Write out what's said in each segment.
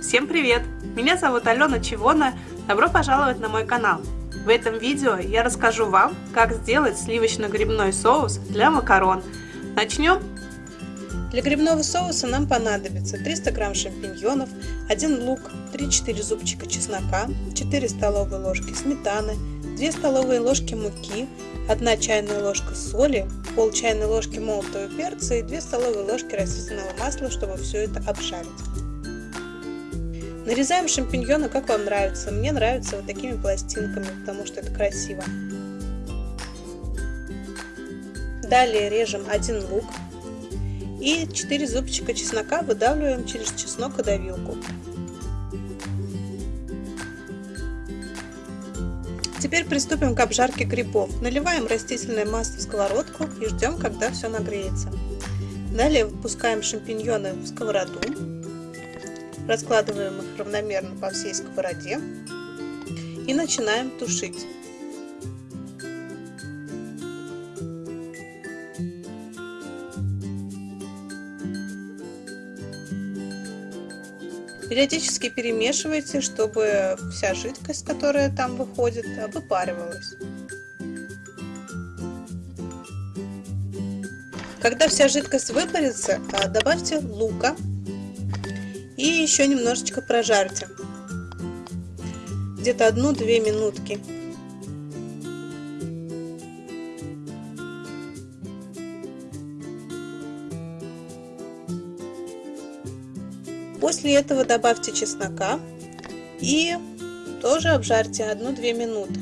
Всем привет! Меня зовут Алена Чивона. Добро пожаловать на мой канал. В этом видео я расскажу вам, как сделать сливочно-грибной соус для макарон. Начнем! Для грибного соуса нам понадобится 300 грамм шампиньонов, 1 лук, 3-4 зубчика чеснока, 4 столовые ложки сметаны, 2 столовые ложки муки, 1 чайная ложка соли, пол чайной ложки молотого перца и 2 столовые ложки растительного масла, чтобы все это обжарить. Нарезаем шампиньоны, как вам нравится. Мне нравится вот такими пластинками, потому что это красиво. Далее режем один лук и 4 зубчика чеснока выдавливаем через чеснокодавилку. Теперь приступим к обжарке грибов. Наливаем растительное масло в сковородку и ждем, когда все нагреется. Далее выпускаем шампиньоны в сковороду Раскладываем их равномерно по всей сковороде и начинаем тушить. Периодически перемешивайте, чтобы вся жидкость, которая там выходит, выпаривалась. Когда вся жидкость выпарится, добавьте лука и еще немножечко прожарьте. Где-то одну-две минутки. После этого добавьте чеснока и тоже обжарьте одну-две минуты.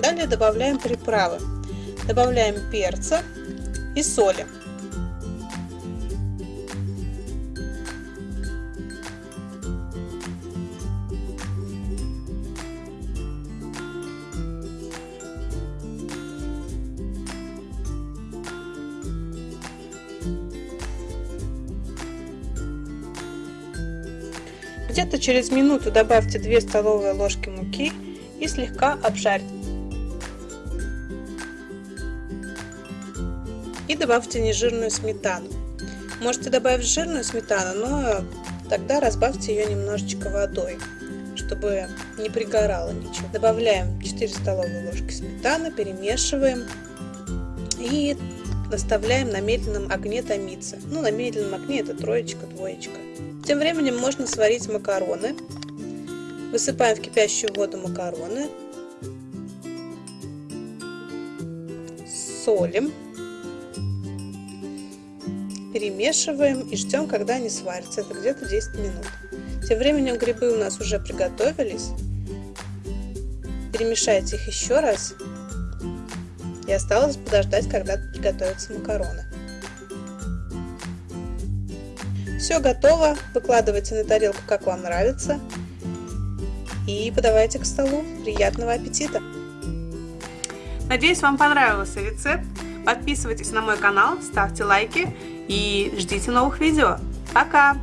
Далее добавляем приправы. Добавляем перца и соли. Где-то через минуту добавьте 2 столовые ложки муки и слегка обжарьте. и добавьте нежирную сметану. Можете добавить жирную сметану, но тогда разбавьте ее немножечко водой, чтобы не пригорало ничего. Добавляем 4 столовые ложки сметаны, перемешиваем и наставляем на медленном огне томиться. Ну, на медленном огне это троечка, двоечка. Тем временем можно сварить макароны. Высыпаем в кипящую воду макароны. Солим перемешиваем и ждем, когда они сварятся. Это где-то 10 минут. Тем временем грибы у нас уже приготовились. Перемешайте их еще раз. И осталось подождать, когда приготовятся макароны. Все готово. Выкладывайте на тарелку, как вам нравится. И подавайте к столу. Приятного аппетита! Надеюсь, вам понравился рецепт. Подписывайтесь на мой канал, ставьте лайки и ждите новых видео. Пока!